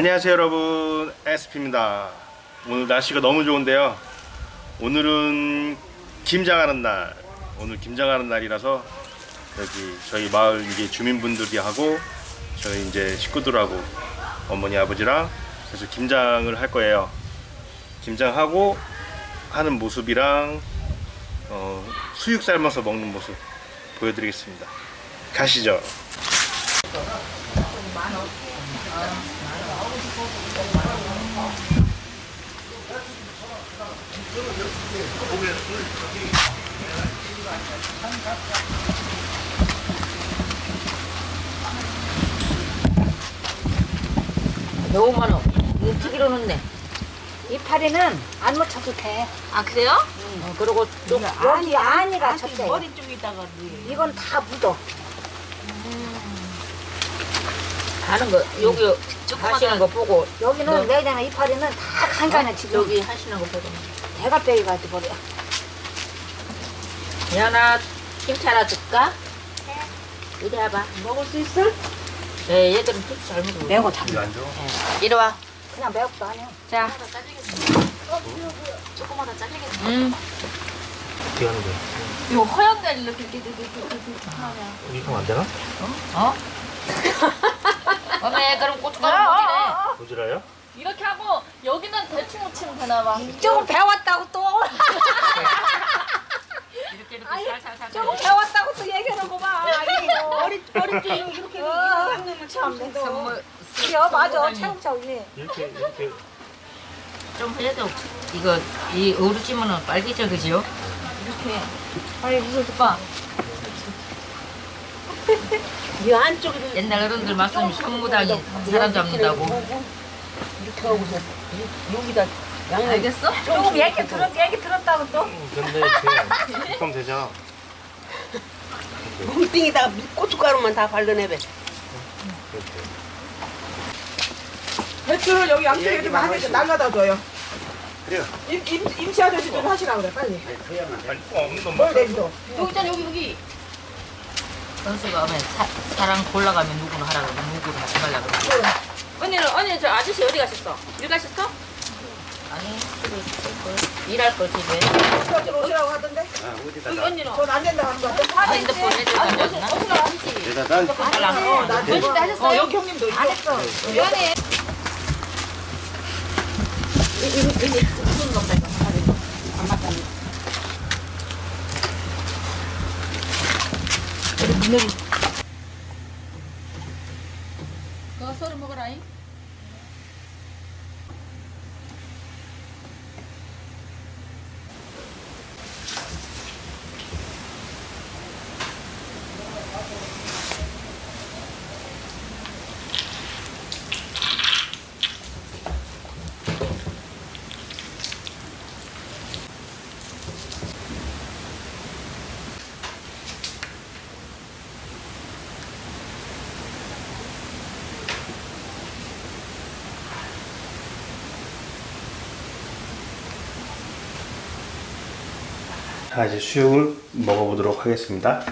안녕하세요 여러분. SP입니다. 오늘 날씨가 너무 좋은데요. 오늘은 김장하는 날. 오늘 김장하는 날이라서 여기 저희 마을 이게 주민분들이 하고 저희 이제 식구들하고 어머니 아버지랑 그래서 김장을 할 거예요. 김장하고 하는 모습이랑 어, 수육 삶아서 먹는 모습 보여드리겠습니다. 가시죠 너무 많어. 이거 튀기로 넣네. 이 파리는 안 묻혀도 돼. 아 그래요? 어, 그리고 좀 여기 안이가 쳤대. 머리 쪽에다가 이건 다 묻어. 하는 거 여기 하시는 거 보고 여기는 내장에 이파리는 다 간간해 지금. 여기 하시는 거 보고. 대가 빼기 가지고 버려. 김치 하나 줄까? 이리 와봐. 먹을 수 있어? 네, 얘들은 김치 잘 먹어. 매운 안 줘? 네. 이리 와. 그냥 매운도 아니야. 자. 조그마다 잘리겠네. 음. 어떻게 하는 거야? 이거 허연 날 이렇게 이렇게 이렇게 이렇게 하면. 이렇게 하면 안 되나? 어? 어 메 그럼 고춧가루 먹이네. 부지라요? 이렇게 하고 여기는 대충 묻히면 되나 봐. 조금 배웠다고 또. 이렇게 이렇게 살살살. 조금 배웠다고 또 얘기하는 거 봐. 아니, 머리, 머리 좀 이렇게 이렇게 한 놈을 참. 선물 그래, 맞아. 차곡차곡 이 이렇게 이렇게 좀 해도 이거 이 어루찜은 빨개져 그지요? 이렇게. 아니 무슨 오빠. 이 안쪽에 옛날 어른들 말씀이 손무당이 사람 잡는다고. 이렇게 하고서 여기다 알겠어? 조금 얘기 들었 얘기 들었다고 또. 근데 이렇게 그럼 되잖아 뭉뚱이다가 고춧가루만 다 발라내বে. 배추를 여기 양쪽에 좀 하나 날라다 줘요. 그래요 임, 임, 임시 아저씨 좀 하시라 그래 빨리. 아니 없는 놈뭘 내기도. 여기 있잖아 여기 여기. 선수가 오면 사, 사랑 골라가면 누구는 하라 그러고 누구는 하지 말라 그러고. 언니는 언니 저 아저씨 어디 가셨어? 일 가셨어? 아니. 일할 걸 집에. 오시라고 하던데. 여기 언니는. 돈안 된다고 하는 거 같아. 아, 핸드폰 해줄 던졌나? 대단한 달랑. 나 언니 다 하셨어요? 어, 여기 형님도. 안 했어. 미안해. 너 서로 먹어라잉. 자이 Nung. Kasar mo karay? 제 수육을 먹어보도록 하겠습니다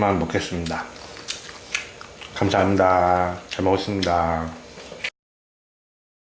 여기까지만 먹겠습니다. 감사합니다. 잘 먹었습니다.